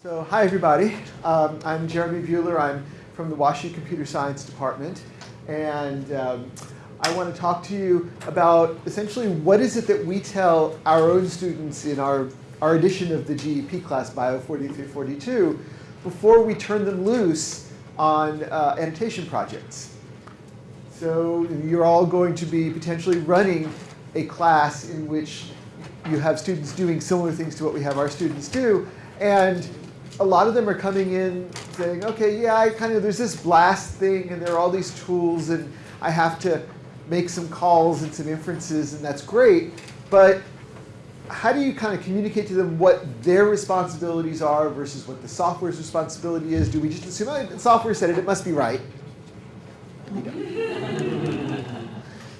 So hi everybody, um, I'm Jeremy Buhler. I'm from the WashU Computer Science Department and um, I want to talk to you about essentially what is it that we tell our own students in our, our edition of the GEP class, Bio 4342, before we turn them loose on uh, annotation projects. So you're all going to be potentially running a class in which you have students doing similar things to what we have our students do. And a lot of them are coming in saying, okay, yeah, I kind of, there's this BLAST thing and there are all these tools and I have to make some calls and some inferences and that's great. But how do you kind of communicate to them what their responsibilities are versus what the software's responsibility is? Do we just assume, oh, the software said it, it must be right?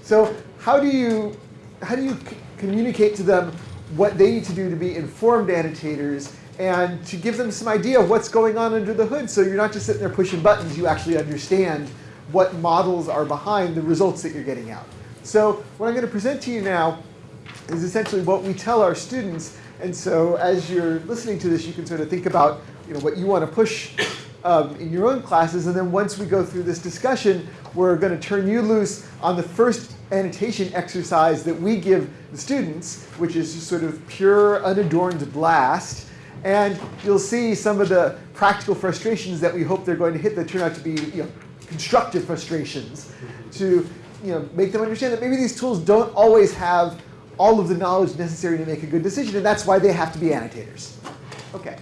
so how do you, how do you communicate to them what they need to do to be informed annotators and to give them some idea of what's going on under the hood so you're not just sitting there pushing buttons, you actually understand what models are behind the results that you're getting out. So what I'm going to present to you now is essentially what we tell our students. And so as you're listening to this, you can sort of think about you know, what you want to push um, in your own classes. And then once we go through this discussion, we're going to turn you loose on the first annotation exercise that we give the students, which is just sort of pure unadorned blast. And you'll see some of the practical frustrations that we hope they're going to hit that turn out to be you know, constructive frustrations to you know, make them understand that maybe these tools don't always have all of the knowledge necessary to make a good decision, and that's why they have to be annotators. Okay,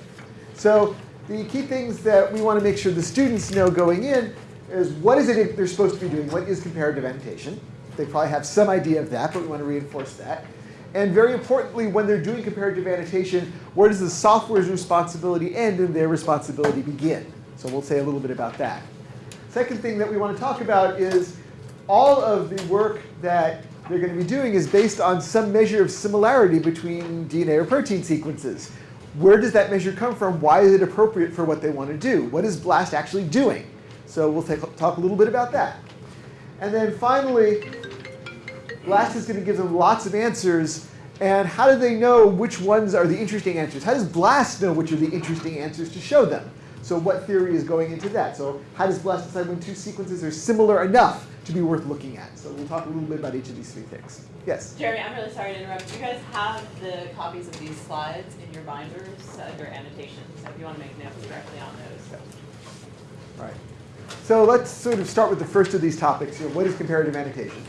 so the key things that we want to make sure the students know going in is what is it they're supposed to be doing? What is comparative annotation? They probably have some idea of that, but we want to reinforce that. And very importantly, when they're doing comparative annotation, where does the software's responsibility end and their responsibility begin? So we'll say a little bit about that. Second thing that we want to talk about is all of the work that they're going to be doing is based on some measure of similarity between DNA or protein sequences. Where does that measure come from? Why is it appropriate for what they want to do? What is BLAST actually doing? So we'll take, talk a little bit about that. And then finally, BLAST is going to give them lots of answers. And how do they know which ones are the interesting answers? How does BLAST know which are the interesting answers to show them? So what theory is going into that? So how does BLAST decide when two sequences are similar enough to be worth looking at? So we'll talk a little bit about each of these three things. Yes? Jeremy, I'm really sorry to interrupt. You guys have the copies of these slides in your binders uh, under annotations? So if you want to make notes directly on those. All right. So let's sort of start with the first of these topics. You know, what is comparative annotation?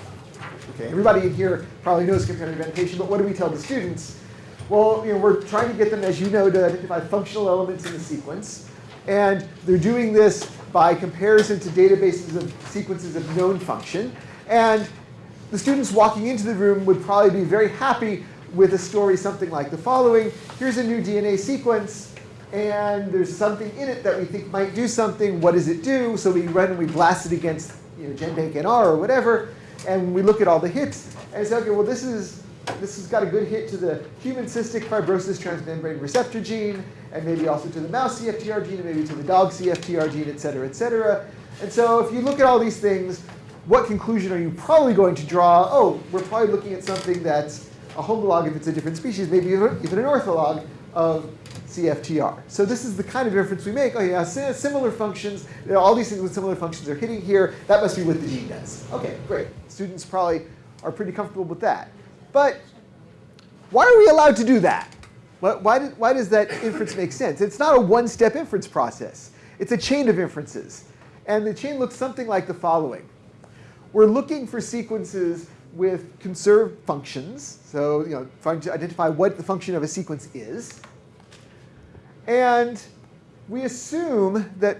Okay, everybody in here probably knows comparative annotation, but what do we tell the students? Well, you know, we're trying to get them, as you know, to identify functional elements in the sequence. And they're doing this by comparison to databases of sequences of known function. And the students walking into the room would probably be very happy with a story something like the following. Here's a new DNA sequence, and there's something in it that we think might do something. What does it do? So we run and we blast it against you know, GenBank NR or whatever and we look at all the hits and say, okay, well this is this has got a good hit to the human cystic fibrosis transmembrane receptor gene, and maybe also to the mouse CFTR gene, and maybe to the dog CFTR gene, et cetera, et cetera. And so if you look at all these things, what conclusion are you probably going to draw? Oh, we're probably looking at something that's a homolog if it's a different species, maybe even an ortholog of CFTR. So this is the kind of inference we make. Oh yeah, similar functions, all these things with similar functions are hitting here. That must be what the gene does. Okay, great. Students probably are pretty comfortable with that. But why are we allowed to do that? Why, did, why does that inference make sense? It's not a one-step inference process. It's a chain of inferences. And the chain looks something like the following. We're looking for sequences with conserved functions. So you know, trying to identify what the function of a sequence is. And we assume that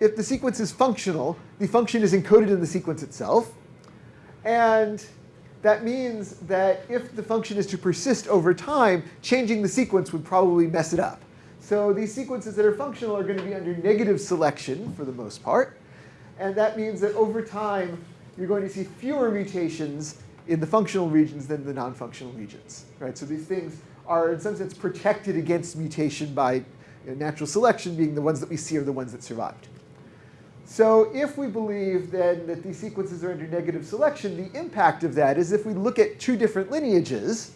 if the sequence is functional, the function is encoded in the sequence itself. And that means that if the function is to persist over time, changing the sequence would probably mess it up. So these sequences that are functional are going to be under negative selection for the most part. And that means that over time, you're going to see fewer mutations in the functional regions than the non-functional regions. Right? So these things are, in some sense, protected against mutation by you know, natural selection being the ones that we see are the ones that survived. So if we believe then that these sequences are under negative selection, the impact of that is if we look at two different lineages,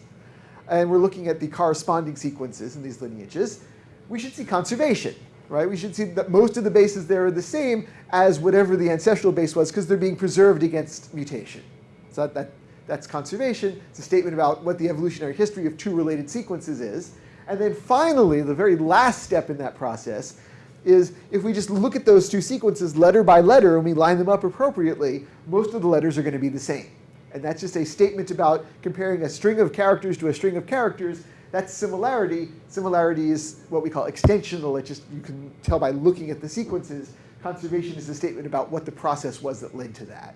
and we're looking at the corresponding sequences in these lineages, we should see conservation, right? We should see that most of the bases there are the same as whatever the ancestral base was because they're being preserved against mutation. So that, that, that's conservation. It's a statement about what the evolutionary history of two related sequences is. And then finally, the very last step in that process is if we just look at those two sequences letter by letter and we line them up appropriately, most of the letters are going to be the same. And that's just a statement about comparing a string of characters to a string of characters. That's similarity. Similarity is what we call extensional. It just you can tell by looking at the sequences. Conservation is a statement about what the process was that led to that.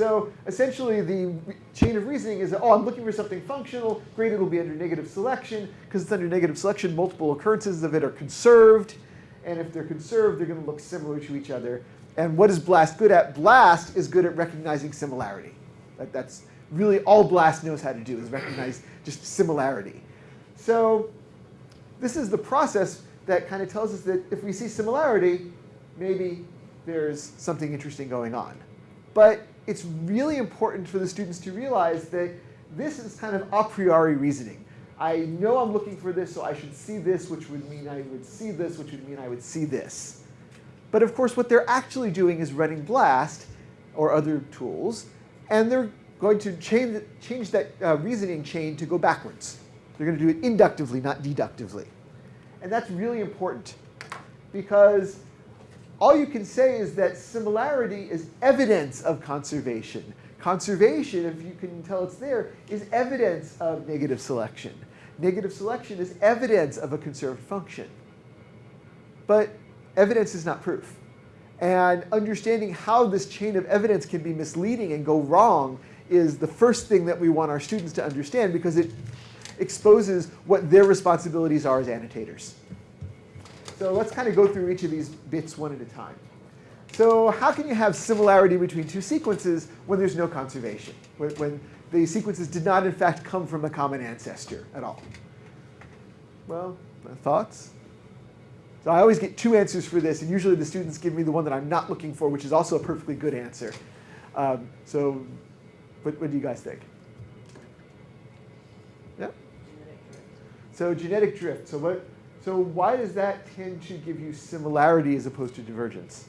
So essentially the chain of reasoning is oh, I'm looking for something functional. Great, it'll be under negative selection. Because it's under negative selection, multiple occurrences of it are conserved. And if they're conserved, they're going to look similar to each other. And what is BLAST good at? BLAST is good at recognizing similarity. That, that's really all BLAST knows how to do is recognize just similarity. So this is the process that kind of tells us that if we see similarity, maybe there's something interesting going on. But it's really important for the students to realize that this is kind of a priori reasoning. I know I'm looking for this, so I should see this, which would mean I would see this, which would mean I would see this. But of course, what they're actually doing is running BLAST or other tools, and they're going to change, change that uh, reasoning chain to go backwards. They're going to do it inductively, not deductively. And that's really important because all you can say is that similarity is evidence of conservation. Conservation, if you can tell it's there, is evidence of negative selection. Negative selection is evidence of a conserved function. But evidence is not proof. And understanding how this chain of evidence can be misleading and go wrong is the first thing that we want our students to understand because it exposes what their responsibilities are as annotators. So let's kind of go through each of these bits one at a time. So how can you have similarity between two sequences when there's no conservation? When, when the sequences did not, in fact, come from a common ancestor at all? Well, my thoughts? So I always get two answers for this, and usually the students give me the one that I'm not looking for, which is also a perfectly good answer. Um, so what, what do you guys think? Yeah? So genetic drift. So what? So why does that tend to give you similarity as opposed to divergence?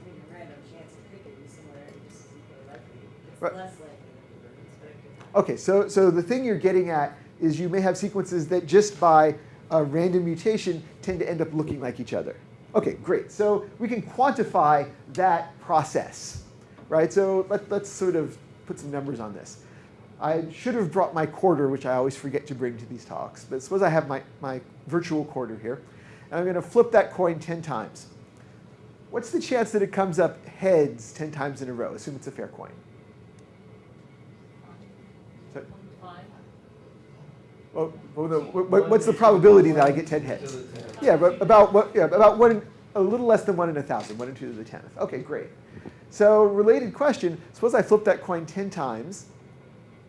I mean, a random chance it could give you similarity just as equally likely. It's Right. less likely than divergence, but it could. Okay, so, so the thing you're getting at is you may have sequences that just by a random mutation tend to end up looking like each other. Okay, great. So we can quantify that process, right? So let, let's sort of put some numbers on this. I should have brought my quarter, which I always forget to bring to these talks. But suppose I have my, my virtual quarter here. And I'm going to flip that coin 10 times. What's the chance that it comes up heads 10 times in a row? Assume it's a fair coin. So- well, well, no, what- what- what's the probability that I get 10 heads? Yeah, but about what? Yeah, about one, a little less than one in a thousand, one in two to the tenth. Okay, great. So related question: Suppose I flip that coin 10 times,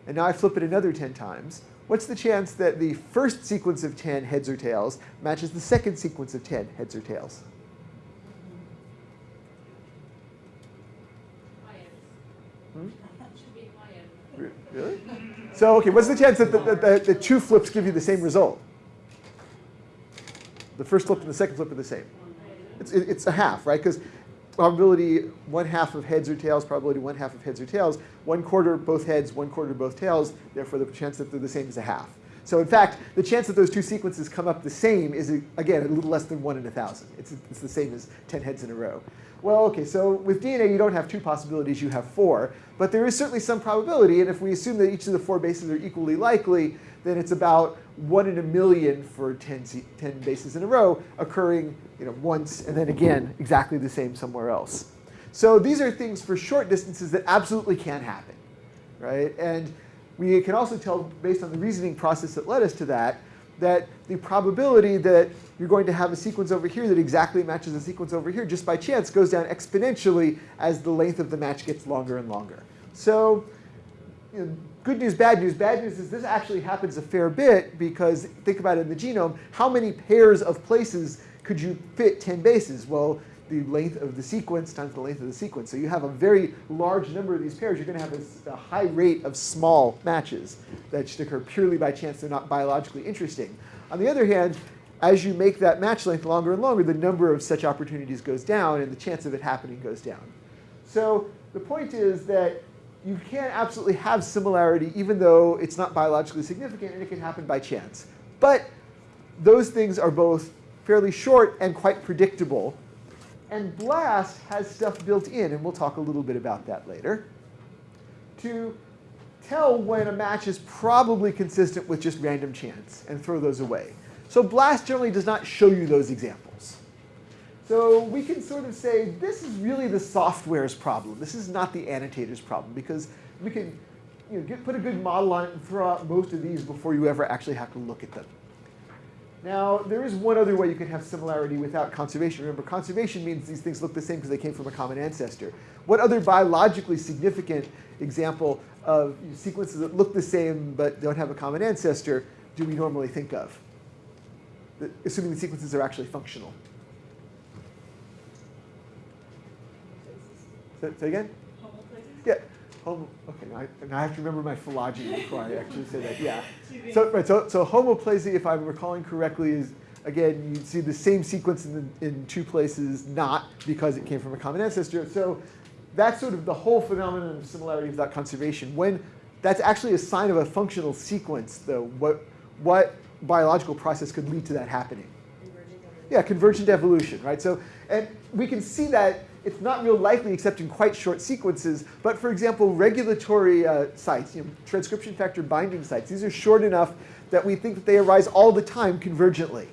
and now I flip it another 10 times. What's the chance that the first sequence of 10 heads or tails matches the second sequence of 10 heads or tails? Hmm? Really? So okay, what's the chance that the, the, the two flips give you the same result? The first flip and the second flip are the same. It's, it- it's a half, right? Because probability one half of heads or tails, probability one half of heads or tails, one quarter both heads, one quarter both tails, therefore the chance that they're the same is a half. So in fact, the chance that those two sequences come up the same is, again, a little less than one in a thousand. It's, it's the same as 10 heads in a row. Well, okay, so with DNA you don't have two possibilities, you have four. But there is certainly some probability, and if we assume that each of the four bases are equally likely, then it's about one in a million for 10, 10 bases in a row occurring you know, once and then again exactly the same somewhere else. So these are things for short distances that absolutely can happen, right? And we can also tell, based on the reasoning process that led us to that, that the probability that you're going to have a sequence over here that exactly matches a sequence over here just by chance goes down exponentially as the length of the match gets longer and longer. So you know, good news, bad news. Bad news is this actually happens a fair bit because think about it in the genome, how many pairs of places could you fit 10 bases? Well, the length of the sequence times the length of the sequence. So you have a very large number of these pairs. You're going to have a high rate of small matches that just occur purely by chance. They're not biologically interesting. On the other hand, as you make that match length longer and longer, the number of such opportunities goes down and the chance of it happening goes down. So the point is that you can absolutely have similarity even though it's not biologically significant and it can happen by chance. But those things are both fairly short and quite predictable. And BLAST has stuff built in, and we'll talk a little bit about that later, to tell when a match is probably consistent with just random chance and throw those away. So BLAST generally does not show you those examples. So we can sort of say this is really the software's problem. This is not the annotator's problem because we can you know, get, put a good model on it and throw out most of these before you ever actually have to look at them. Now, there is one other way you can have similarity without conservation. Remember, conservation means these things look the same because they came from a common ancestor. What other biologically significant example of sequences that look the same but don't have a common ancestor do we normally think of? Assuming the sequences are actually functional. Say, say again? Yeah. Homo, okay, now I, now I have to remember my phylogeny before I actually say that. Yeah. So, right, so, so homoplasy, if I'm recalling correctly, is again, you see the same sequence in, the, in two places, not because it came from a common ancestor. So that's sort of the whole phenomenon of similarity without conservation. When that's actually a sign of a functional sequence, though, what, what biological process could lead to that happening? Yeah, convergent evolution, right? So, and we can see that it's not real likely except in quite short sequences. But for example, regulatory uh, sites, you know, transcription factor binding sites, these are short enough that we think that they arise all the time convergently.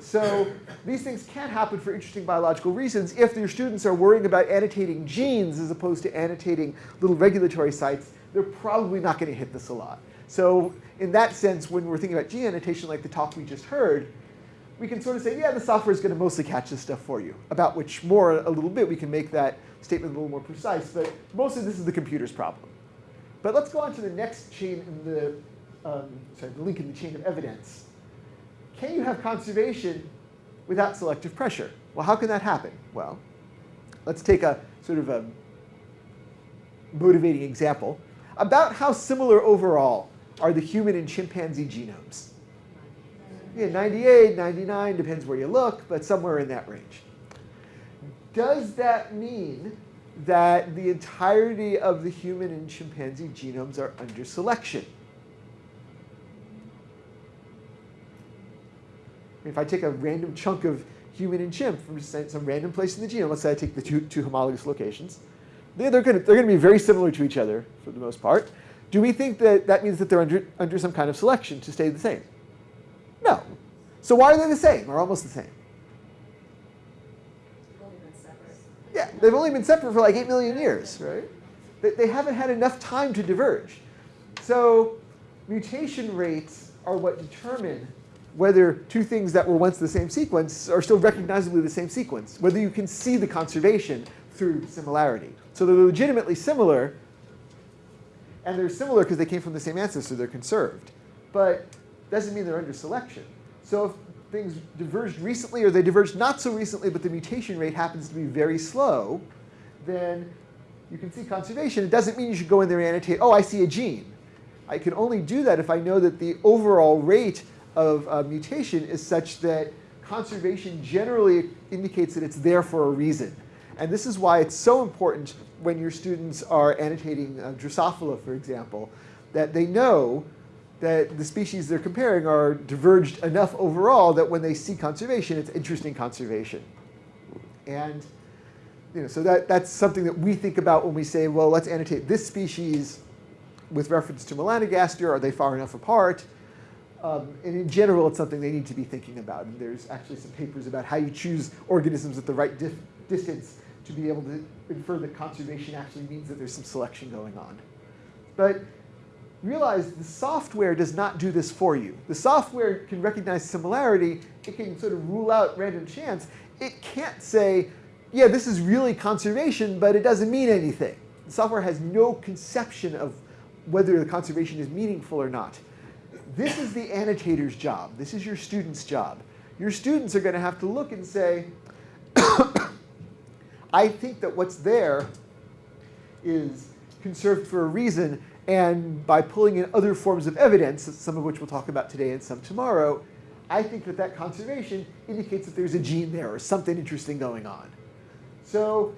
So these things can happen for interesting biological reasons if your students are worrying about annotating genes as opposed to annotating little regulatory sites, they're probably not going to hit this a lot. So in that sense, when we're thinking about gene annotation like the talk we just heard, we can sort of say, yeah, the software is going to mostly catch this stuff for you, about which more a little bit we can make that statement a little more precise, but mostly this is the computer's problem. But let's go on to the next chain in the, um, sorry, the link in the chain of evidence. Can you have conservation without selective pressure? Well, how can that happen? Well, let's take a sort of a motivating example about how similar overall are the human and chimpanzee genomes yeah, 98, 99, depends where you look, but somewhere in that range. Does that mean that the entirety of the human and chimpanzee genomes are under selection? If I take a random chunk of human and chimp from some random place in the genome, let's say I take the two, two homologous locations, they're, they're going to be very similar to each other for the most part. Do we think that that means that they're under, under some kind of selection to stay the same? No. So why are they the same or almost the same? Yeah, they've only been separate for like 8 million years, right? They haven't had enough time to diverge. So mutation rates are what determine whether two things that were once the same sequence are still recognizably the same sequence, whether you can see the conservation through similarity. So they're legitimately similar, and they're similar because they came from the same ancestor, they're conserved. But doesn't mean they're under selection. So if things diverged recently or they diverged not so recently, but the mutation rate happens to be very slow, then you can see conservation. It doesn't mean you should go in there and annotate, oh, I see a gene. I can only do that if I know that the overall rate of uh, mutation is such that conservation generally indicates that it's there for a reason. And this is why it's so important when your students are annotating uh, Drosophila, for example, that they know that the species they're comparing are diverged enough overall that when they see conservation, it's interesting conservation. And you know, so that, that's something that we think about when we say, well, let's annotate this species with reference to melanogaster. Are they far enough apart? Um, and in general, it's something they need to be thinking about. And there's actually some papers about how you choose organisms at the right distance to be able to infer that conservation actually means that there's some selection going on. But realize the software does not do this for you. The software can recognize similarity. It can sort of rule out random chance. It can't say, yeah, this is really conservation, but it doesn't mean anything. The software has no conception of whether the conservation is meaningful or not. This is the annotator's job. This is your student's job. Your students are going to have to look and say, I think that what's there is conserved for a reason, and by pulling in other forms of evidence, some of which we'll talk about today and some tomorrow, I think that that conservation indicates that there's a gene there or something interesting going on. So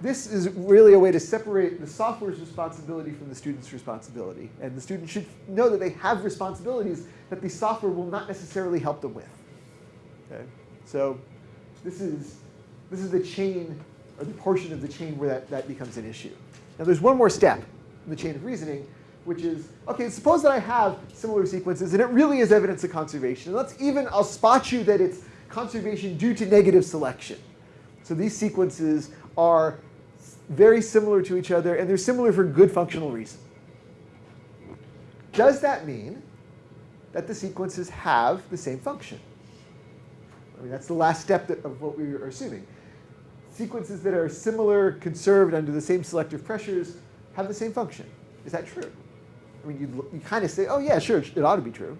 this is really a way to separate the software's responsibility from the student's responsibility. And the student should know that they have responsibilities that the software will not necessarily help them with. Okay? So this is, this is the chain, or the portion of the chain where that, that becomes an issue. Now there's one more step in the chain of reasoning, which is, okay, suppose that I have similar sequences and it really is evidence of conservation. And let's even, I'll spot you that it's conservation due to negative selection. So these sequences are very similar to each other and they're similar for good functional reason. Does that mean that the sequences have the same function? I mean, that's the last step that, of what we are assuming. Sequences that are similar, conserved under the same selective pressures, have the same function. Is that true? I mean, you, you kind of say, oh yeah, sure, it ought to be true.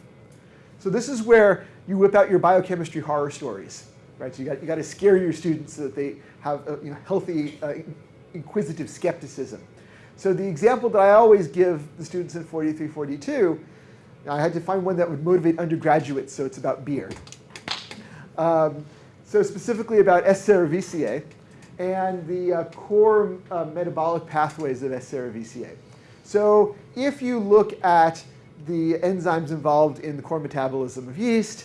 So this is where you whip out your biochemistry horror stories, right? So you got, you got to scare your students so that they have a you know, healthy, uh, inquisitive skepticism. So the example that I always give the students in 4342, I had to find one that would motivate undergraduates, so it's about beer. Um, so specifically about S. cerevisiae and the uh, core uh, metabolic pathways of S. cerevisiae. So if you look at the enzymes involved in the core metabolism of yeast,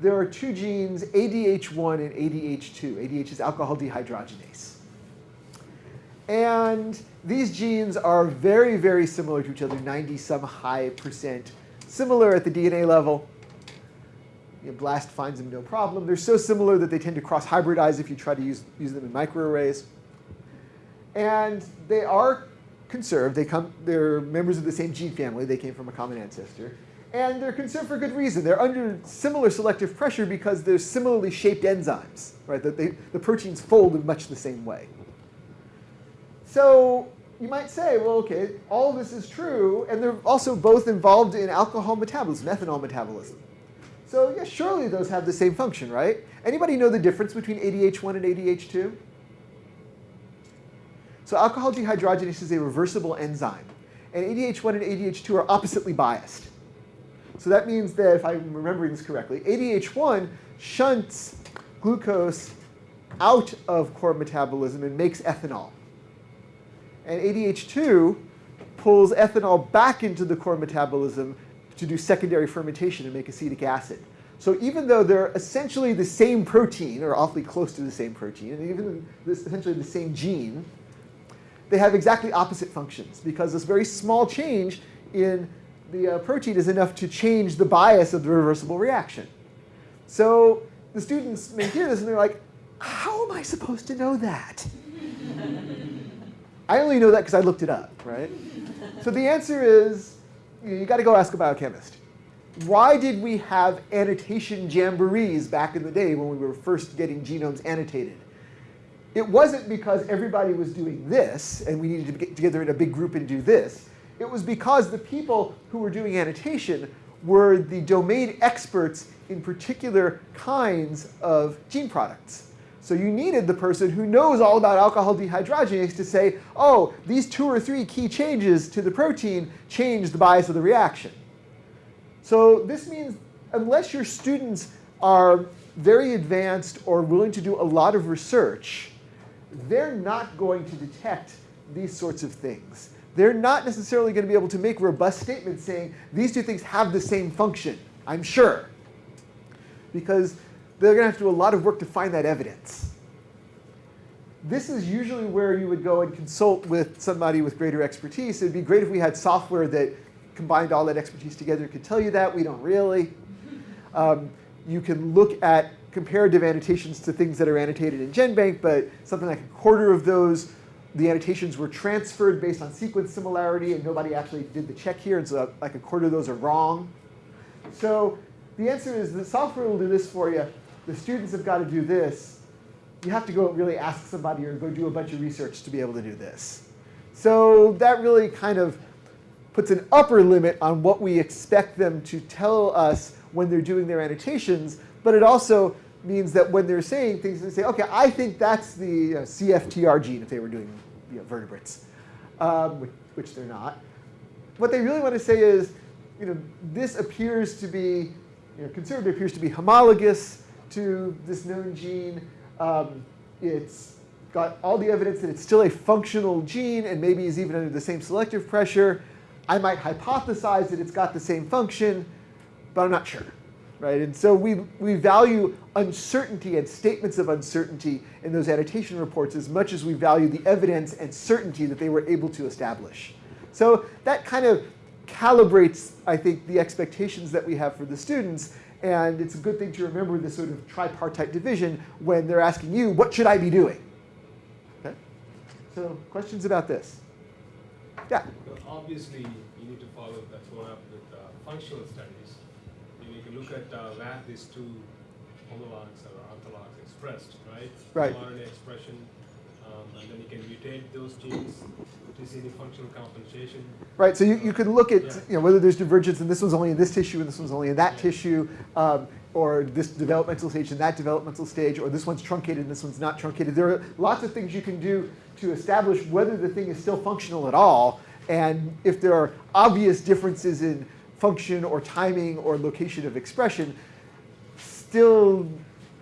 there are two genes, ADH1 and ADH2. ADH is alcohol dehydrogenase. And these genes are very, very similar to each other, 90 some high percent similar at the DNA level. You know, BLAST finds them no problem. They're so similar that they tend to cross-hybridize if you try to use, use them in microarrays. And they are conserved. They come, they're members of the same gene family. They came from a common ancestor. And they're conserved for good reason. They're under similar selective pressure because they're similarly shaped enzymes, right? That they, the proteins fold in much the same way. So you might say, well, okay, all this is true, and they're also both involved in alcohol metabolism, ethanol metabolism. So yeah, surely those have the same function, right? Anybody know the difference between ADH1 and ADH2? So alcohol dehydrogenase is a reversible enzyme, and ADH1 and ADH2 are oppositely biased. So that means that, if I'm remembering this correctly, ADH1 shunts glucose out of core metabolism and makes ethanol. And ADH2 pulls ethanol back into the core metabolism to do secondary fermentation and make acetic acid. So even though they're essentially the same protein, or awfully close to the same protein, and even this, essentially the same gene, they have exactly opposite functions because this very small change in the uh, protein is enough to change the bias of the reversible reaction. So the students may hear this and they're like, how am I supposed to know that? I only know that because I looked it up, right? So the answer is, you, got to go ask a biochemist. Why did we have annotation jamborees back in the day when we were first getting genomes annotated? It wasn't because everybody was doing this and we needed to get together in a big group and do this. It was because the people who were doing annotation were the domain experts in particular kinds of gene products. So you needed the person who knows all about alcohol dehydrogenase to say, oh, these two or three key changes to the protein change the bias of the reaction. So this means unless your students are very advanced or willing to do a lot of research, they're not going to detect these sorts of things. They're not necessarily going to be able to make robust statements saying these two things have the same function, I'm sure. Because they're going to have to do a lot of work to find that evidence. This is usually where you would go and consult with somebody with greater expertise. It would be great if we had software that combined all that expertise together could tell you that. We don't really. Um, you can look at comparative annotations to things that are annotated in GenBank, but something like a quarter of those, the annotations were transferred based on sequence similarity, and nobody actually did the check here, and so like a quarter of those are wrong. So the answer is the software will do this for you. The students have got to do this. You have to go and really ask somebody or go do a bunch of research to be able to do this. So that really kind of puts an upper limit on what we expect them to tell us when they're doing their annotations, but it also means that when they're saying things, they say, okay, I think that's the uh, CFTR gene if they were doing you know, vertebrates, um, which, which they're not. What they really want to say is, you know, this appears to be you know, conservative appears to be homologous to this known gene. Um, it's got all the evidence that it's still a functional gene and maybe is even under the same selective pressure. I might hypothesize that it's got the same function, but I'm not sure. Right? And so we, we value uncertainty and statements of uncertainty in those annotation reports as much as we value the evidence and certainty that they were able to establish. So that kind of calibrates, I think, the expectations that we have for the students. And it's a good thing to remember this sort of tripartite division when they're asking you, what should I be doing? Okay? So questions about this? Yeah. Obviously, you need to follow that's one up with uh, functional studies. You, can look at uh, where these two homologs or orthologs expressed, right? Right. mRNA expression, um, and then you can mutate those genes to see any functional compensation. Right, so you, you could look at Yeah. you know, whether there's divergence and this one's only in this tissue and this one's only in that tissue, um, or this developmental stage and that developmental stage, or this one's truncated and this one's not truncated. There are lots of things you can do to establish whether the thing is still functional at all, and if there are obvious differences in function or timing or location of expression, still,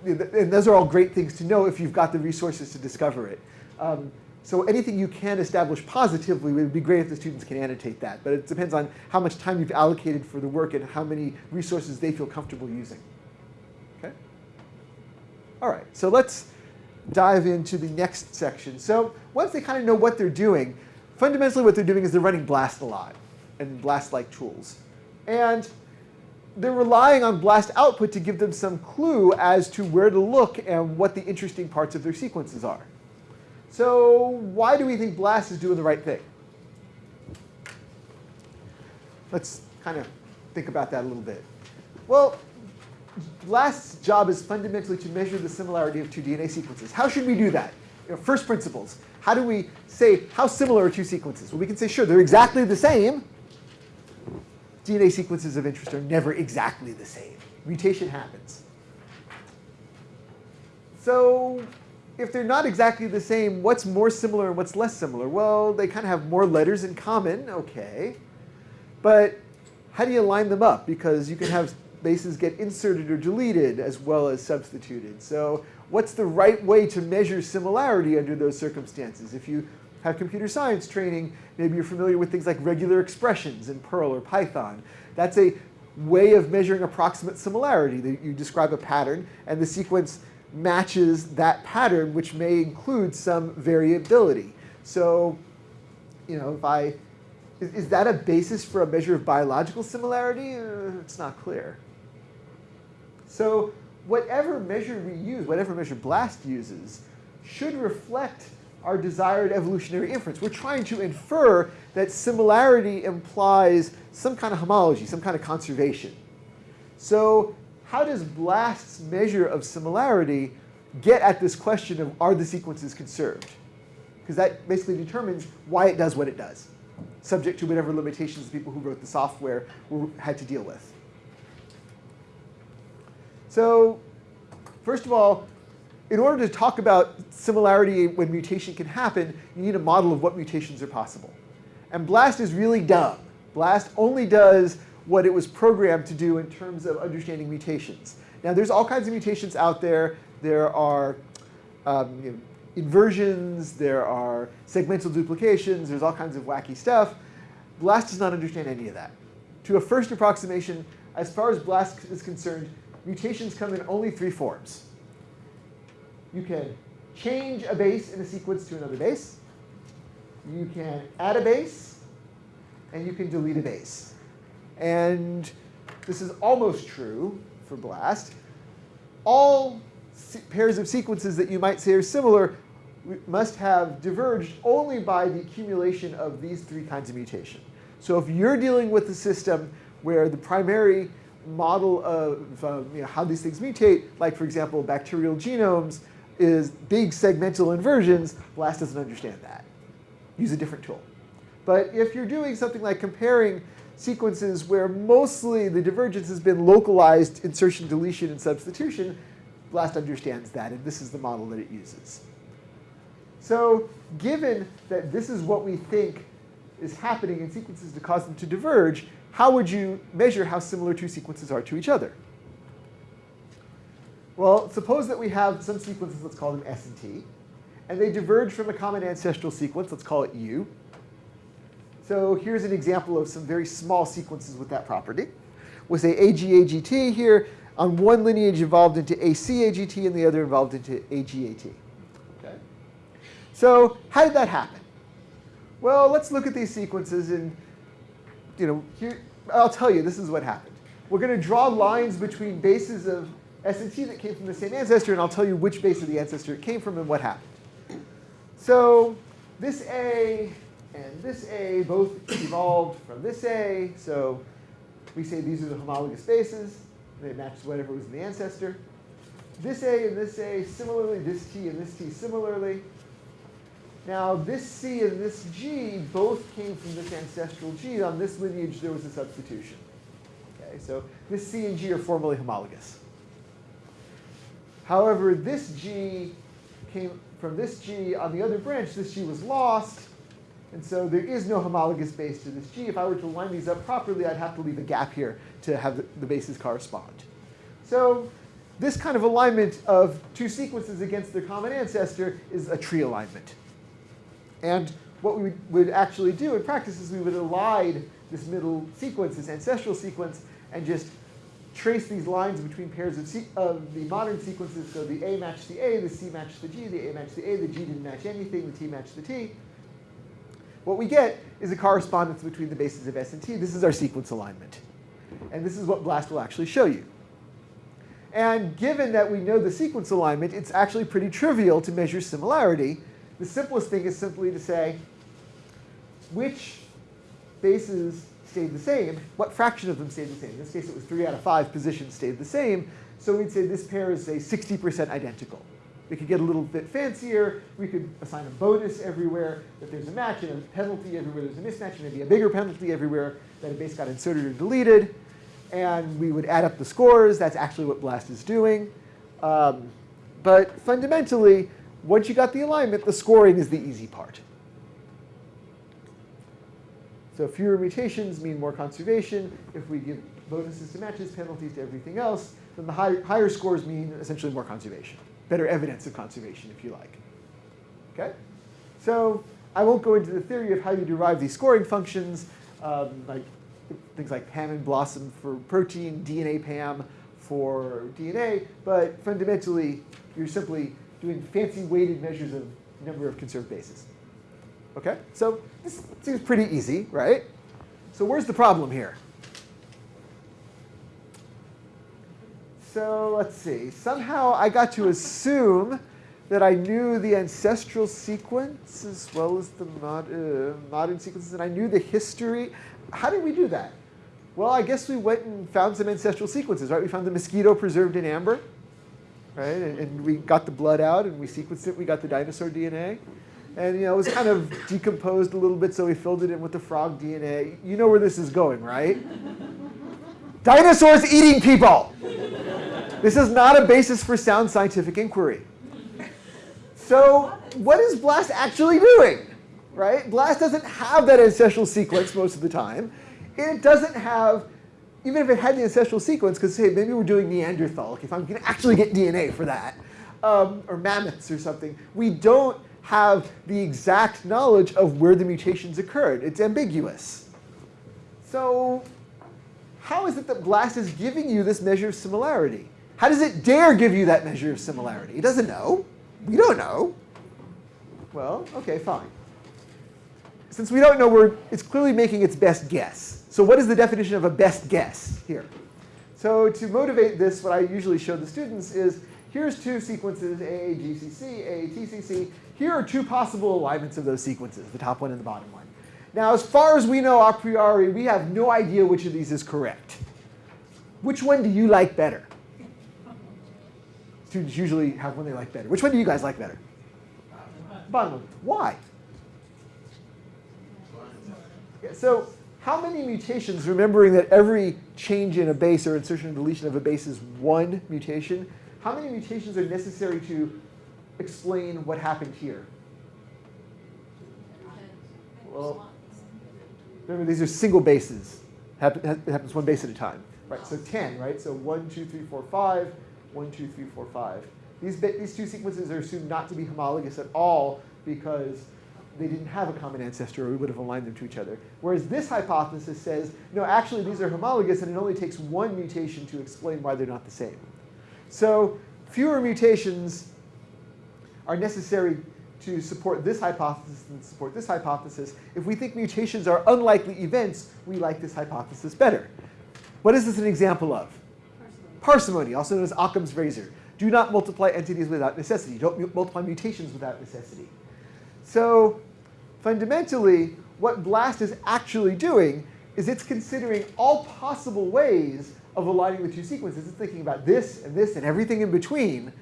and those are all great things to know if you've got the resources to discover it. Um, so anything you can establish positively would be great if the students can annotate that, but it depends on how much time you've allocated for the work and how many resources they feel comfortable using. Okay? All right, so let's dive into the next section. So once they kind of know what they're doing, fundamentally what they're doing is they're running BLAST a lot and BLAST-like tools. And they're relying on BLAST output to give them some clue as to where to look and what the interesting parts of their sequences are. So why do we think BLAST is doing the right thing? Let's kind of think about that a little bit. Well, BLAST's job is fundamentally to measure the similarity of two DNA sequences. How should we do that? You know, first principles. How do we say how similar are two sequences? Well, we can say, sure, they're exactly the same. DNA sequences of interest are never exactly the same. Mutation happens. So if they're not exactly the same, what's more similar and what's less similar? Well, they kind of have more letters in common, okay. But how do you line them up? Because you can have bases get inserted or deleted as well as substituted. So what's the right way to measure similarity under those circumstances? If you have computer science training, maybe you're familiar with things like regular expressions in Perl or Python. That's a way of measuring approximate similarity. That You describe a pattern, and the sequence matches that pattern, which may include some variability. So, you know, if I, is, is that a basis for a measure of biological similarity? Uh, it's not clear. So whatever measure we use, whatever measure BLAST uses, should reflect our desired evolutionary inference. We're trying to infer that similarity implies some kind of homology, some kind of conservation. So how does BLAST's measure of similarity get at this question of are the sequences conserved? Because that basically determines why it does what it does, subject to whatever limitations the people who wrote the software were, had to deal with. So first of all, in order to talk about similarity when mutation can happen, you need a model of what mutations are possible. And BLAST is really dumb. BLAST only does what it was programmed to do in terms of understanding mutations. Now there's all kinds of mutations out there. There are um, you know, inversions, there are segmental duplications, there's all kinds of wacky stuff. BLAST does not understand any of that. To a first approximation, as far as BLAST is concerned, mutations come in only three forms. You can change a base in a sequence to another base. You can add a base, and you can delete a base. And this is almost true for BLAST. All pairs of sequences that you might say are similar must have diverged only by the accumulation of these three kinds of mutation. So if you're dealing with a system where the primary model of um, you know, how these things mutate, like for example bacterial genomes, is big segmental inversions, BLAST doesn't understand that. Use a different tool. But if you're doing something like comparing sequences where mostly the divergence has been localized insertion, deletion, and substitution, BLAST understands that, and this is the model that it uses. So given that this is what we think is happening in sequences to cause them to diverge, how would you measure how similar two sequences are to each other? Well, suppose that we have some sequences, let's call them S and T, and they diverge from a common ancestral sequence, let's call it U. So here's an example of some very small sequences with that property. We'll say AGAGT here, on one lineage evolved into ACAGT and the other evolved into AGAT. Okay? So how did that happen? Well, let's look at these sequences and, you know, here, I'll tell you, this is what happened. We're going to draw lines between bases of S and T that came from the same ancestor, and I'll tell you which base of the ancestor it came from and what happened. So this A and this A both evolved from this A, so we say these are the homologous bases. They match whatever was in the ancestor. This A and this A similarly, this T and this T similarly. Now this C and this G both came from this ancestral G. On this lineage there was a substitution. Okay, so this C and G are formally homologous. However, this G came from this G on the other branch, this G was lost, and so there is no homologous base to this G. If I were to line these up properly, I'd have to leave a gap here to have the, bases correspond. So this kind of alignment of two sequences against their common ancestor is a tree alignment. And what we would actually do in practice is we would elide this middle sequence, this ancestral sequence, and just trace these lines between pairs of, of, the modern sequences. So the A matched the A, the C matched the G, the A matched the A, the G didn't match anything, the T matched the T. What we get is a correspondence between the bases of S and T. This is our sequence alignment. And this is what BLAST will actually show you. And given that we know the sequence alignment, it's actually pretty trivial to measure similarity. The simplest thing is simply to say which bases stayed the same, what fraction of them stayed the same. In this case, it was 3 out of 5 positions stayed the same. So we'd say this pair is, say, 60% identical. We could get a little bit fancier. We could assign a bonus everywhere that there's a match and a penalty everywhere there's a mismatch, and maybe a bigger penalty everywhere that a base got inserted or deleted. And we would add up the scores. That's actually what BLAST is doing. Um, but fundamentally, once you got the alignment, the scoring is the easy part. So fewer mutations mean more conservation. If we give bonuses to matches, penalties to everything else, then the high, higher scores mean essentially more conservation. Better evidence of conservation, if you like. Okay? So I won't go into the theory of how you derive these scoring functions, um, like things like PAM and BLOSUM for protein, DNA PAM for DNA, but fundamentally, you're simply doing fancy weighted measures of number of conserved bases. Okay, so this seems pretty easy, right? So where's the problem here? So let's see. Somehow I got to assume that I knew the ancestral sequence as well as the mod, uh, modern sequences, and I knew the history. How did we do that? Well, I guess we went and found some ancestral sequences, right? We found the mosquito preserved in amber, right? And, and we got the blood out and we sequenced it. We got the dinosaur DNA. And you know, it was kind of decomposed a little bit, so we filled it in with the frog DNA. You know where this is going, right? Dinosaurs eating people! This is not a basis for sound scientific inquiry. So what is BLAST actually doing? Right? BLAST doesn't have that ancestral sequence most of the time. It doesn't have, even if it had the ancestral sequence, because say maybe we're doing Neanderthal, if I'm going to actually get DNA for that, um, or mammoths or something, we don't have the exact knowledge of where the mutations occurred. It's ambiguous. So how is it that BLAST is giving you this measure of similarity? How does it dare give you that measure of similarity? It doesn't know. We don't know. Well, okay, fine. Since we don't know, we're, it's clearly making its best guess. So what is the definition of a best guess here? So to motivate this, what I usually show the students is, here's two sequences, AAGCC, AATCC. Here are two possible alignments of those sequences, the top one and the bottom one. Now, as far as we know a priori, we have no idea which of these is correct. Which one do you like better? Students usually have one they like better. Which one do you guys like better? Bottom one. Why? Yeah, so how many mutations, remembering that every change in a base or insertion and deletion of a base is one mutation, how many mutations are necessary to explain what happened here? Well, remember these are single bases. It happens one base at a time. Right, so 10, right? So 1, 2, 3, 4, 5. One, two, three, four, five. These, bit, these two sequences are assumed not to be homologous at all because they didn't have a common ancestor or we would have aligned them to each other. Whereas this hypothesis says, no, actually these are homologous and it only takes one mutation to explain why they're not the same. So fewer mutations are necessary to support this hypothesis than support this hypothesis. If we think mutations are unlikely events, we like this hypothesis better. What is this an example of? Parsimony, also known as Occam's razor. Do not multiply entities without necessity. Don't mu multiply mutations without necessity. So fundamentally, what BLAST is actually doing is it's considering all possible ways of aligning the two sequences. It's thinking about this and this and everything in between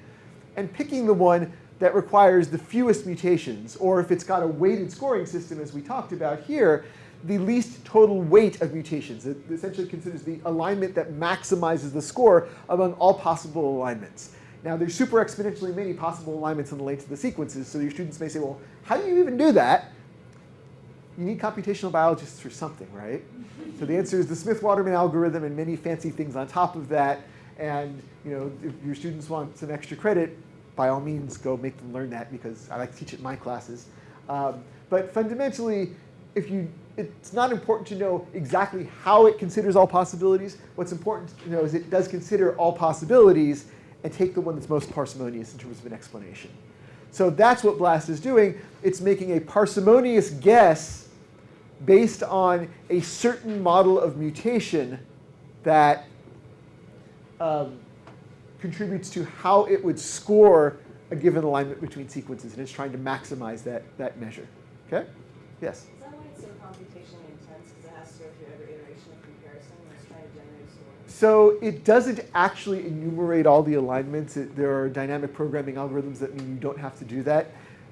and picking the one that requires the fewest mutations, or if it's got a weighted scoring system, as we talked about here, the least total weight of mutations. It essentially considers the alignment that maximizes the score among all possible alignments. Now, there's super exponentially many possible alignments in the length of the sequences, so your students may say, well, how do you even do that? You need computational biologists for something, right? so the answer is the Smith-Waterman algorithm and many fancy things on top of that. And you know, if your students want some extra credit, by all means, go make them learn that because I like to teach it in my classes. Um, but fundamentally, if you, it's not important to know exactly how it considers all possibilities. What's important to know is it does consider all possibilities and take the one that's most parsimonious in terms of an explanation. So that's what BLAST is doing. It's making a parsimonious guess based on a certain model of mutation that um, contributes to how it would score a given alignment between sequences, and it's trying to maximize that, that measure. Okay? Yes? Is that why it's so computationally intense, because it has to go through every iteration of comparison when it's trying to generate a score? So it doesn't actually enumerate all the alignments. It, there are dynamic programming algorithms that mean you don't have to do that.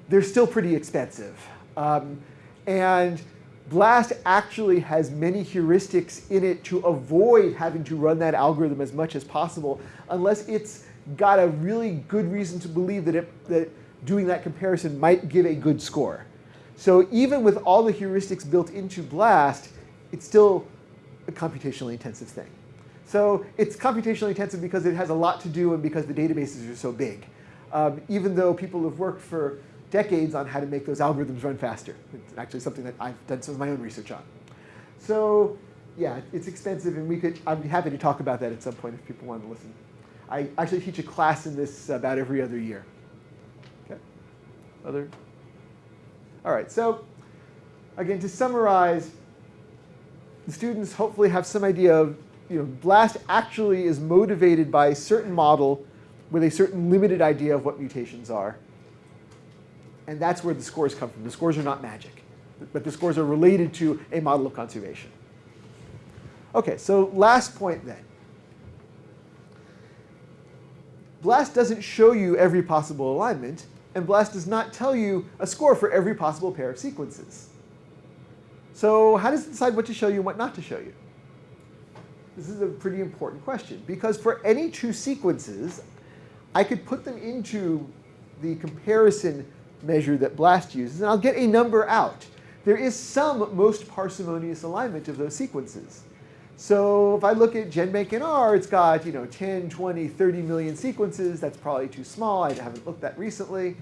They're still pretty expensive. Um, and BLAST actually has many heuristics in it to avoid having to run that algorithm as much as possible unless it's got a really good reason to believe that, it, that doing that comparison might give a good score. So even with all the heuristics built into BLAST, it's still a computationally intensive thing. So it's computationally intensive because it has a lot to do and because the databases are so big. Um, even though people have worked for decades on how to make those algorithms run faster. It's actually something that I've done some of my own research on. So yeah, it's expensive and we could, I'd be happy to talk about that at some point if people want to listen. I actually teach a class in this about every other year. Okay, other? All right, so again, to summarize, the students hopefully have some idea of, you know, BLAST actually is motivated by a certain model with a certain limited idea of what mutations are. And that's where the scores come from. The scores are not magic, but the scores are related to a model of conservation. Okay, so last point then. BLAST doesn't show you every possible alignment, and BLAST does not tell you a score for every possible pair of sequences. So how does it decide what to show you and what not to show you? This is a pretty important question, because for any two sequences, I could put them into the comparison measure that BLAST uses, and I'll get a number out. There is some most parsimonious alignment of those sequences. So if I look at GenBank R, it's got you know 10, 20, 30 million sequences. That's probably too small. I haven't looked that recently.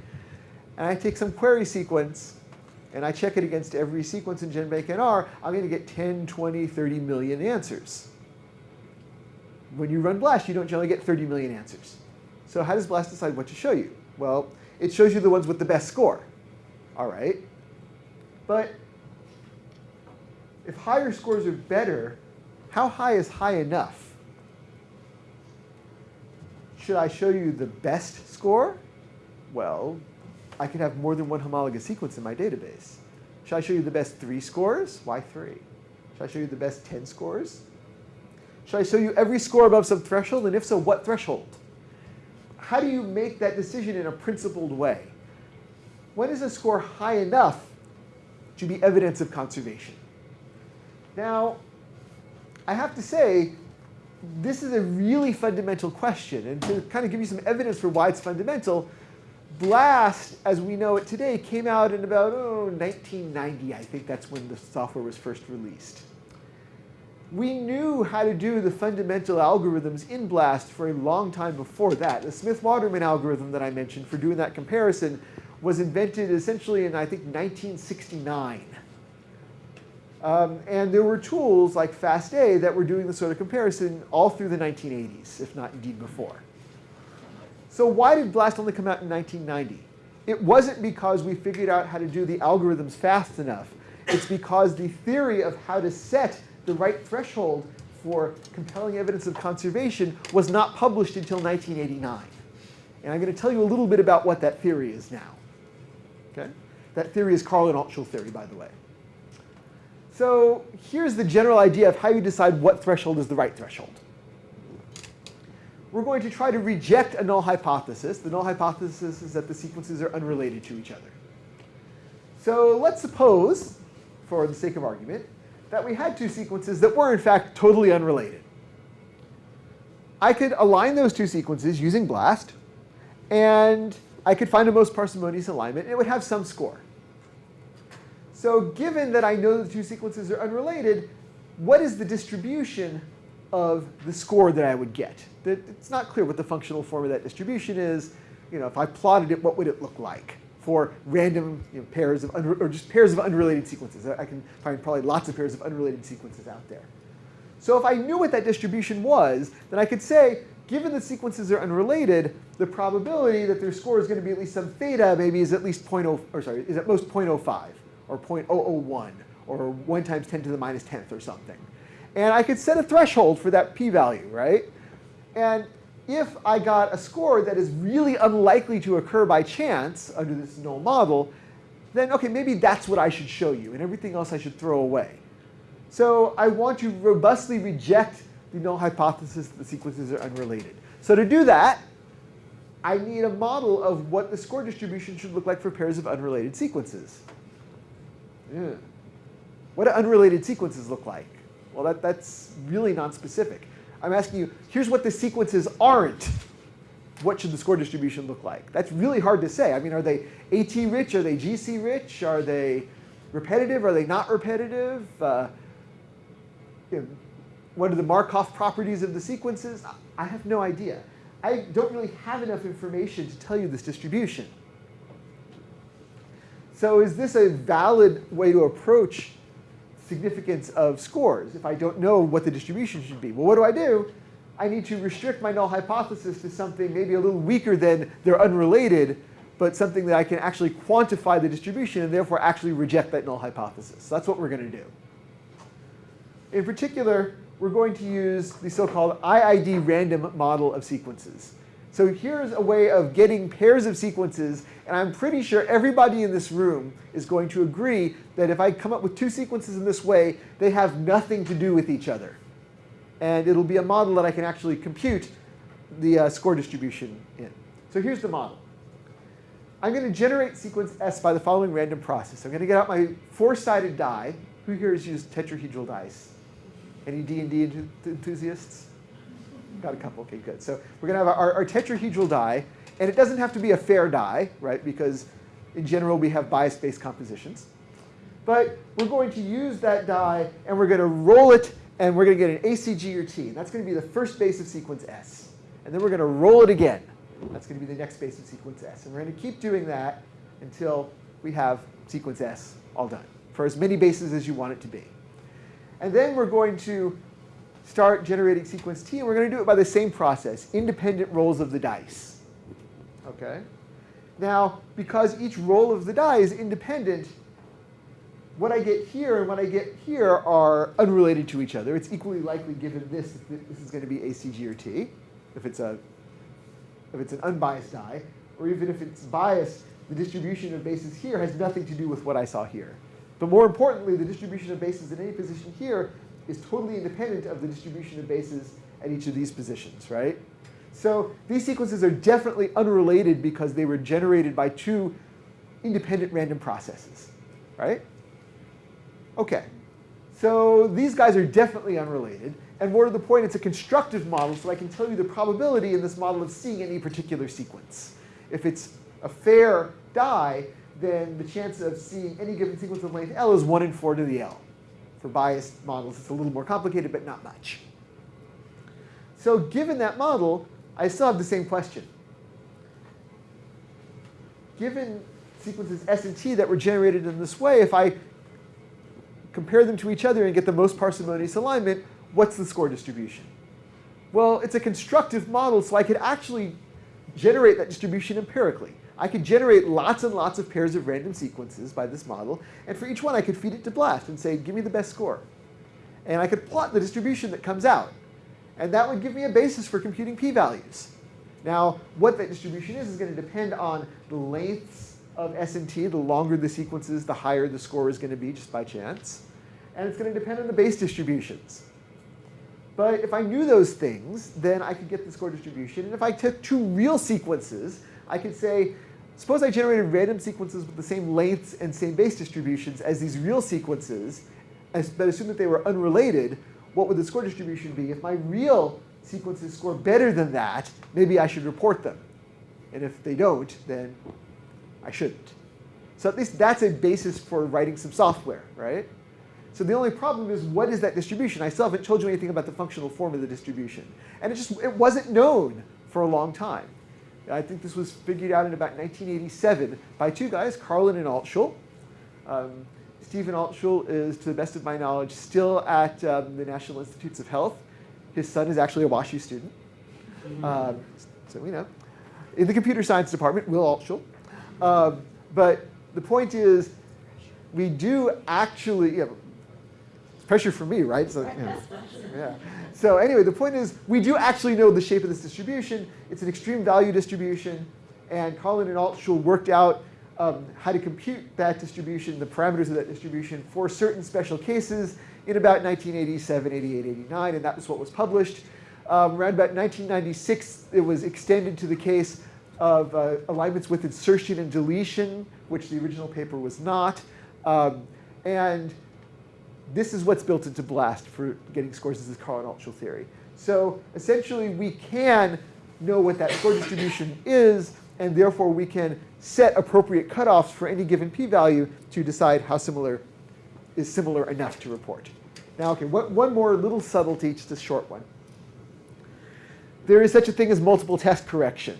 And I take some query sequence, and I check it against every sequence in GenBank NR, I'm going to get 10, 20, 30 million answers. When you run BLAST, you don't generally get 30 million answers. So how does BLAST decide what to show you? Well, it shows you the ones with the best score. All right. But if higher scores are better, how high is high enough? Should I show you the best score? Well, I could have more than one homologous sequence in my database. Should I show you the best three scores? Why three? Should I show you the best 10 scores? Should I show you every score above some threshold? And if so, what threshold? how do you make that decision in a principled way? When is a score high enough to be evidence of conservation? Now, I have to say, this is a really fundamental question. And to kind of give you some evidence for why it's fundamental, BLAST, as we know it today, came out in about oh, 1990. I think that's when the software was first released. We knew how to do the fundamental algorithms in BLAST for a long time before that. The Smith-Waterman algorithm that I mentioned for doing that comparison was invented essentially in, I think, 1969. Um, and there were tools like FASTA that were doing the sort of comparison all through the 1980s, if not indeed before. So why did BLAST only come out in 1990? It wasn't because we figured out how to do the algorithms fast enough. It's because the theory of how to set the right threshold for compelling evidence of conservation was not published until 1989. And I'm going to tell you a little bit about what that theory is now. Okay? That theory is Karlin Altschul theory, by the way. So here's the general idea of how you decide what threshold is the right threshold. We're going to try to reject a null hypothesis. The null hypothesis is that the sequences are unrelated to each other. So let's suppose, for the sake of argument, that we had two sequences that were in fact totally unrelated. I could align those two sequences using BLAST, and I could find a most parsimonious alignment, and it would have some score. So given that I know the two sequences are unrelated, what is the distribution of the score that I would get? It's not clear what the functional form of that distribution is. You know, if I plotted it, what would it look like for random you know, pairs of, or just pairs of unrelated sequences? I can find probably lots of pairs of unrelated sequences out there. So if I knew what that distribution was, then I could say, given the sequences are unrelated, the probability that their score is going to be at least some theta maybe is at least 0.0, or sorry, is at most 0.05 or 0.001 or 1 times 10 to the minus 10th or something. And I could set a threshold for that p-value, right? And if I got a score that is really unlikely to occur by chance under this null model, then okay, maybe that's what I should show you, and everything else I should throw away. So I want to robustly reject the null hypothesis that the sequences are unrelated. So to do that, I need a model of what the score distribution should look like for pairs of unrelated sequences. Yeah. What do unrelated sequences look like? Well, that, that's really non-specific. I'm asking you, here's what the sequences aren't. What should the score distribution look like? That's really hard to say. I mean, are they AT rich? Are they GC rich? Are they repetitive? Are they not repetitive? Uh, you know, what are the Markov properties of the sequences? I have no idea. I don't really have enough information to tell you this distribution. So is this a valid way to approach significance of scores if I don't know what the distribution should be? Well, what do I do? I need to restrict my null hypothesis to something maybe a little weaker than they're unrelated, but something that I can actually quantify the distribution and therefore actually reject that null hypothesis. So that's what we're going to do. In particular, we're going to use the so-called IID random model of sequences. So here's a way of getting pairs of sequences, and I'm pretty sure everybody in this room is going to agree that if I come up with two sequences in this way, they have nothing to do with each other. And it'll be a model that I can actually compute the uh, score distribution in. So here's the model. I'm going to generate sequence S by the following random process. I'm going to get out my four-sided die. Who here has used tetrahedral dice? Any D&D enthusiasts? Got a couple, okay, good. So we're gonna have our, our tetrahedral die, and it doesn't have to be a fair die, right? Because in general, we have bias-based compositions. But we're going to use that die, and we're gonna roll it, and we're gonna get an ACG or T. That's gonna be the first base of sequence S. And then we're gonna roll it again. That's gonna be the next base of sequence S. And we're gonna keep doing that until we have sequence S all done, for as many bases as you want it to be. And then we're going to start generating sequence T, and we're going to do it by the same process, independent rolls of the dice. Okay? Now, because each roll of the die is independent, what I get here and what I get here are unrelated to each other. It's equally likely given this, that this is going to be ACG or T, if it's, a, if it's an unbiased die, or even if it's biased, the distribution of bases here has nothing to do with what I saw here. But more importantly, the distribution of bases in any position here is totally independent of the distribution of bases at each of these positions, right? So these sequences are definitely unrelated because they were generated by two independent random processes, right? Okay, so these guys are definitely unrelated. And more to the point, it's a constructive model, so I can tell you the probability in this model of seeing any particular sequence. If it's a fair die, then the chance of seeing any given sequence of length L is 1 in 4 to the L. For biased models, it's a little more complicated, but not much. So given that model, I still have the same question. Given sequences S and T that were generated in this way, if I compare them to each other and get the most parsimonious alignment, what's the score distribution? Well, it's a constructive model, so I could actually generate that distribution empirically. I could generate lots and lots of pairs of random sequences by this model, and for each one I could feed it to BLAST and say, give me the best score. And I could plot the distribution that comes out. And that would give me a basis for computing p-values. Now, what that distribution is is going to depend on the lengths of S and T. The longer the sequences, the higher the score is going to be just by chance. And it's going to depend on the base distributions. But if I knew those things, then I could get the score distribution. And if I took two real sequences, I could say, suppose I generated random sequences with the same lengths and same base distributions as these real sequences, but assume that they were unrelated, what would the score distribution be? If my real sequences score better than that, maybe I should report them. And if they don't, then I shouldn't. So at least that's a basis for writing some software, right? So the only problem is what is that distribution? I still haven't told you anything about the functional form of the distribution. And it just it wasn't known for a long time. I think this was figured out in about 1987 by two guys, Karlin and Altschul. Um, Stephen Altschul is, to the best of my knowledge, still at um, the National Institutes of Health. His son is actually a WashU student. Um, so we know. In the computer science department, Will Altschul. Um, but the point is, we do actually, pressure for me, right? So, you know, yeah. So anyway, the point is, we do actually know the shape of this distribution. It's an extreme value distribution, and Karlin and Altschul worked out um, how to compute that distribution, the parameters of that distribution for certain special cases in about 1987, 88, 89, and that was what was published. Um, around about 1996, it was extended to the case of uh, alignments with insertion and deletion, which the original paper was not. Um, and this is what's built into BLAST for getting scores. This is Karlin Altschul theory. So essentially, we can know what that score distribution is, and therefore we can set appropriate cutoffs for any given p-value to decide how similar is similar enough to report. Now, okay, what, one more little subtlety, just a short one. There is such a thing as multiple test correction.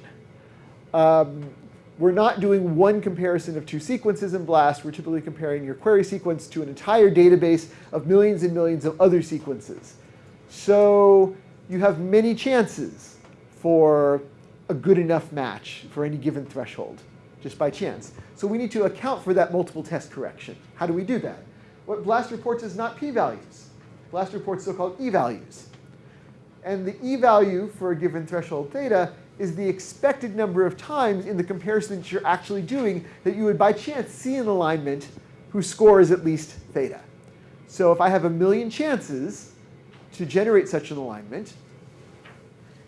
Um, we're not doing one comparison of two sequences in BLAST. We're typically comparing your query sequence to an entire database of millions and millions of other sequences. So you have many chances for a good enough match for any given threshold, just by chance. So we need to account for that multiple test correction. How do we do that? What BLAST reports is not p-values. BLAST reports so-called e-values. And the e-value for a given threshold theta is the expected number of times in the comparison that you're actually doing that you would by chance see an alignment whose score is at least theta. So if I have a million chances to generate such an alignment,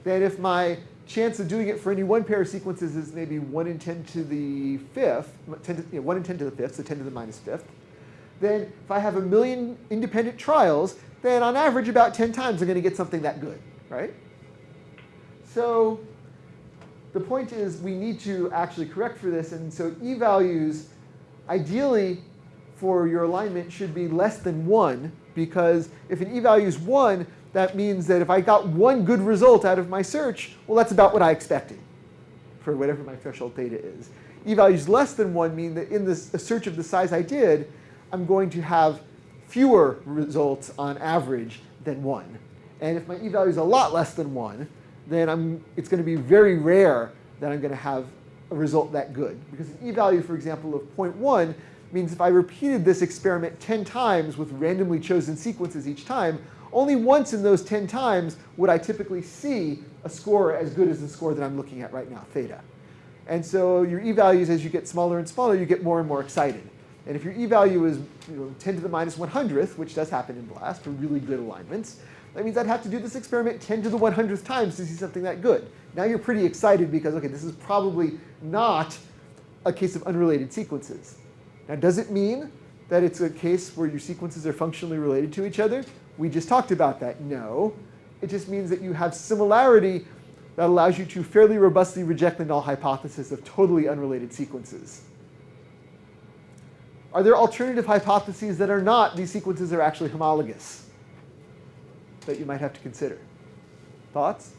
then if my chance of doing it for any one pair of sequences is maybe 1 in 10 to the fifth, 10 to, you know, 1 in 10 to the fifth, so 10 to the minus fifth, then if I have a million independent trials, then on average about 10 times I'm going to get something that good, right? So the point is we need to actually correct for this, and so e-values ideally for your alignment should be less than 1, because if an e-value is 1, that means that if I got one good result out of my search, well, that's about what I expected for whatever my threshold theta is. E-values less than 1 mean that in this, a search of the size I did, I'm going to have fewer results on average than 1. And if my e-value is a lot less than 1, then I'm, it's going to be very rare that I'm going to have a result that good. Because an e-value, for example, of 0.1 means if I repeated this experiment 10 times with randomly chosen sequences each time, only once in those 10 times would I typically see a score as good as the score that I'm looking at right now, theta. And so your e-values, as you get smaller and smaller, you get more and more excited. And if your e-value is you know, 10 to the minus 100th, which does happen in BLAST for really good alignments, that means I'd have to do this experiment 10 to the 100th times to see something that good. Now you're pretty excited because, okay, this is probably not a case of unrelated sequences. Now, does it mean that it's a case where your sequences are functionally related to each other? We just talked about that. No. It just means that you have similarity that allows you to fairly robustly reject the null hypothesis of totally unrelated sequences. Are there alternative hypotheses that are not these sequences are actually homologous that you might have to consider? Thoughts?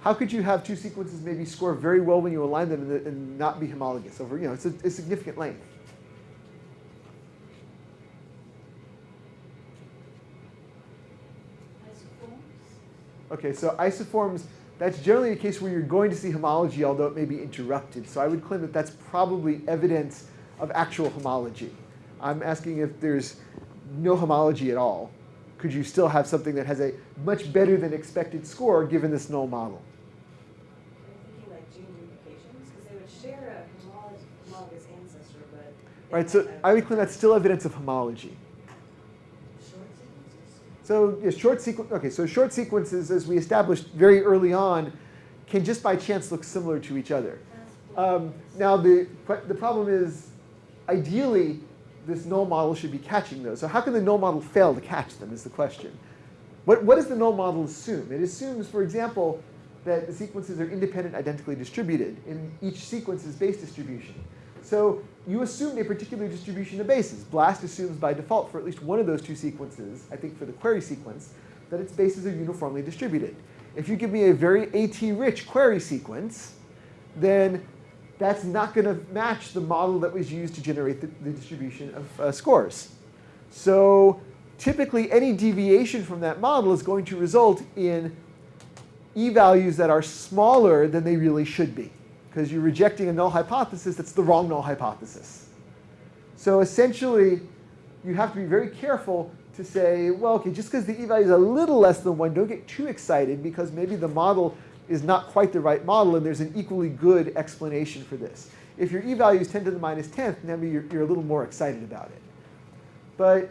How could you have two sequences maybe score very well when you align them and, and not be homologous over, you know, it's a, a significant length? Okay, so isoforms, that's generally a case where you're going to see homology, although it may be interrupted. So I would claim that that's probably evidence of actual homology. I'm asking if there's no homology at all. Could you still have something that has a much better than expected score given this null model? I'm thinking like gene duplications, because they would share a homologous, homologous ancestor, but. they Right, so I would claim that's still evidence of homology. Short sequences? So yeah, short sequence. Okay, so short sequences, as we established very early on, can just by chance look similar to each other. Um, now the the problem is, ideally, this null model should be catching those. So how can the null model fail to catch them? Is the question. What what does the null model assume? It assumes, for example, that the sequences are independent, identically distributed in each sequence's base distribution. So you assumed a particular distribution of bases. BLAST assumes by default for at least one of those two sequences, I think for the query sequence, that its bases are uniformly distributed. If you give me a very AT-rich query sequence, then that's not going to match the model that was used to generate the, the distribution of uh, scores. So typically any deviation from that model is going to result in e-values that are smaller than they really should be because you're rejecting a null hypothesis that's the wrong null hypothesis. So essentially, you have to be very careful to say, well, okay, just because the e-value is a little less than 1, don't get too excited because maybe the model is not quite the right model and there's an equally good explanation for this. If your e-value is 10 to the minus 10th, maybe you're, you're a little more excited about it. But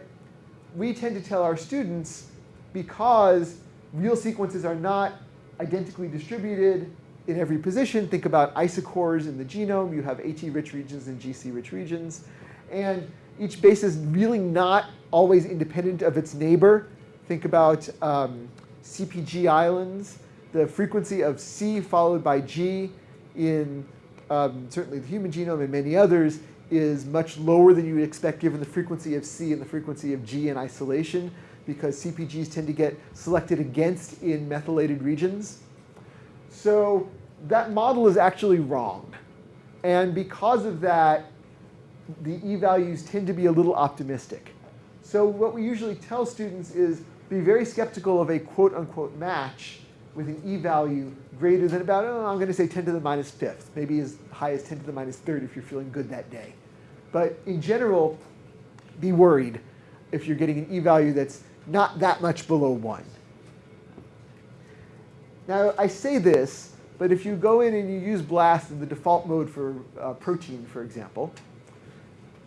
we tend to tell our students because real sequences are not identically distributed in every position. Think about isocores in the genome. You have AT-rich regions and GC-rich regions. And each base is really not always independent of its neighbor. Think about um, CpG islands. The frequency of C followed by G in um, certainly the human genome and many others is much lower than you would expect given the frequency of C and the frequency of G in isolation because CpGs tend to get selected against in methylated regions. So that model is actually wrong. And because of that, the e-values tend to be a little optimistic. So what we usually tell students is be very skeptical of a quote unquote match with an e-value greater than about, oh, I'm going to say 10 to the minus fifth, maybe as high as 10 to the minus third if you're feeling good that day. But in general, be worried if you're getting an e-value that's not that much below 1. Now, I say this, but if you go in and you use BLAST in the default mode for uh, protein, for example,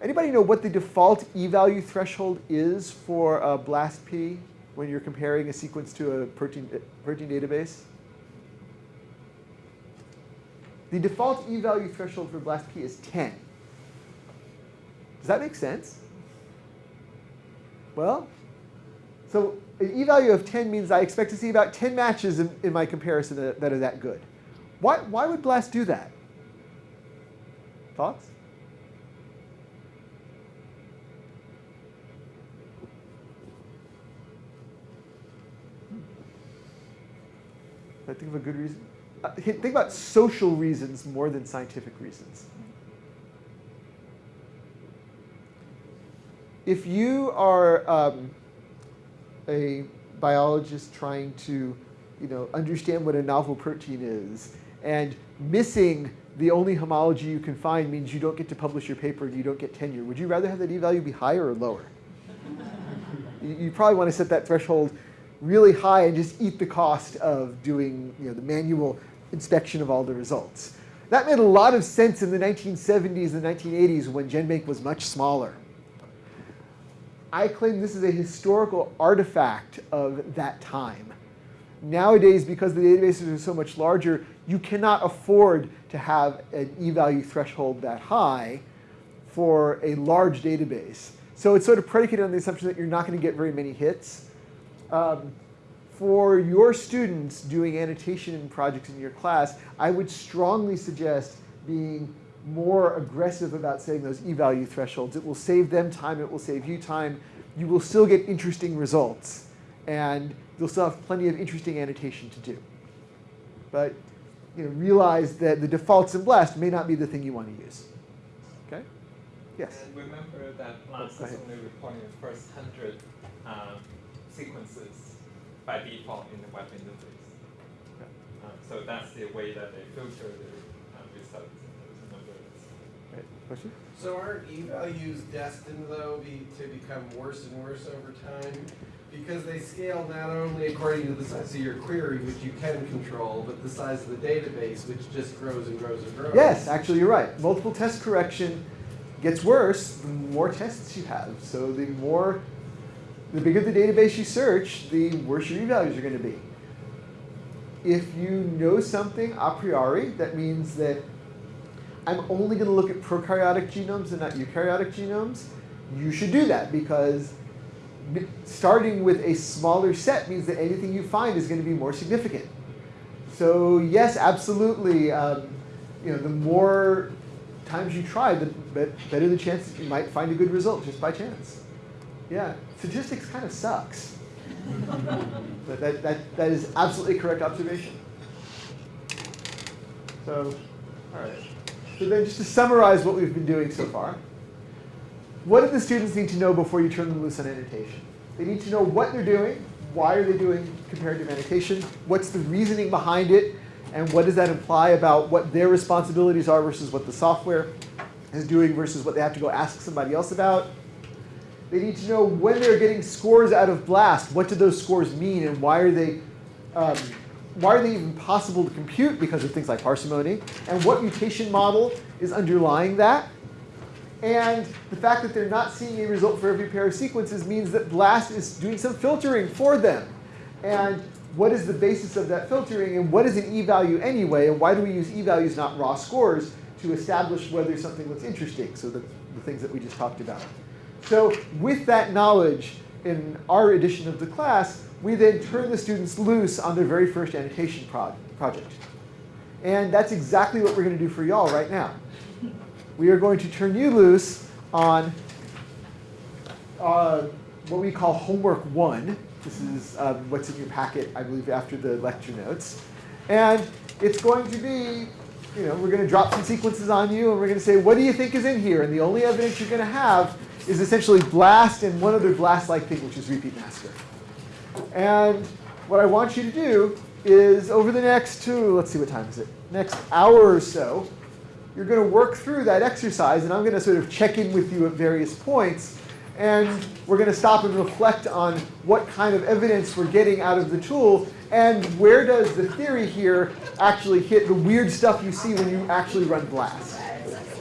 anybody know what the default e-value threshold is for uh, BLAST-P when you're comparing a sequence to a protein, protein database? The default e-value threshold for BLAST-P is 10. Does that make sense? Well, so an e-value of 10 means I expect to see about 10 matches in, in my comparison that, that, are that good. Why, why would BLAST do that? Thoughts? I think of a good reason. Uh, think about social reasons more than scientific reasons. If you are um, a biologist trying to you know, understand what a novel protein is, and missing the only homology you can find means you don't get to publish your paper and you don't get tenure. Would you rather have that e-value be higher or lower? you probably want to set that threshold really high and just eat the cost of doing you know, the manual inspection of all the results. That made a lot of sense in the 1970s and 1980s when GenBank was much smaller. I claim this is a historical artifact of that time. Nowadays, because the databases are so much larger, you cannot afford to have an e-value threshold that high for a large database. So it's sort of predicated on the assumption that you're not going to get very many hits. Um, for your students doing annotation projects in your class, I would strongly suggest being more aggressive about setting those e-value thresholds. It will save them time, it will save you time. You will still get interesting results, and you'll still have plenty of interesting annotation to do. But you know, realize that the defaults in BLAST may not be the thing you want to use. Okay? Yes? And remember that BLAST Go is only reporting the first hundred um, sequences by default in the web interface. Okay. Uh, so that's the way that they filter the uh, results in those numbers. Right. Question? So aren't e-values destined though be, to become worse and worse over time? Because they scale not only according to the size of your query, which you can control, but the size of the database, which just grows and grows and grows. Yes, actually, you're right. Multiple test correction gets worse the more tests you have. So the more, the bigger the database you search, the worse your e-values are going to be. If you know something a priori, that means that I'm only going to look at prokaryotic genomes and not eukaryotic genomes, you should do that because starting with a smaller set means that anything you find is going to be more significant. So yes, absolutely. Um, you know, the more times you try, the better the chance that you might find a good result just by chance. Yeah, statistics kind of sucks. but that, that, that is absolutely correct observation. So, all right. So then just to summarize what we've been doing so far, what do the students need to know before you turn them loose on annotation? They need to know what they're doing, why are they doing comparative annotation, what's the reasoning behind it, and what does that imply about what their responsibilities are versus what the software is doing versus what they have to go ask somebody else about. They need to know when they're getting scores out of BLAST, what do those scores mean and why are they, um, why are they even possible to compute because of things like parsimony, and what mutation model is underlying that. And the fact that they're not seeing a result for every pair of sequences means that BLAST is doing some filtering for them. And what is the basis of that filtering, and what is an e-value anyway, and why do we use e-values, not raw scores, to establish whether something looks interesting, so the, the things that we just talked about. So with that knowledge in our edition of the class, we then turn the students loose on their very first annotation project. And that's exactly what we're going to do for y'all right now. We are going to turn you loose on uh, what we call homework one. This is um, what's in your packet, I believe, after the lecture notes. And it's going to be, you know, we're going to drop some sequences on you, and we're going to say, what do you think is in here? And the only evidence you're going to have is essentially blast and one other blast-like thing, which is RepeatMasker. And what I want you to do is over the next two, let's see what time is it, next hour or so, you're going to work through that exercise, and I'm going to sort of check in with you at various points. And we're going to stop and reflect on what kind of evidence we're getting out of the tool, and where does the theory here actually hit the weird stuff you see when you actually run BLAST.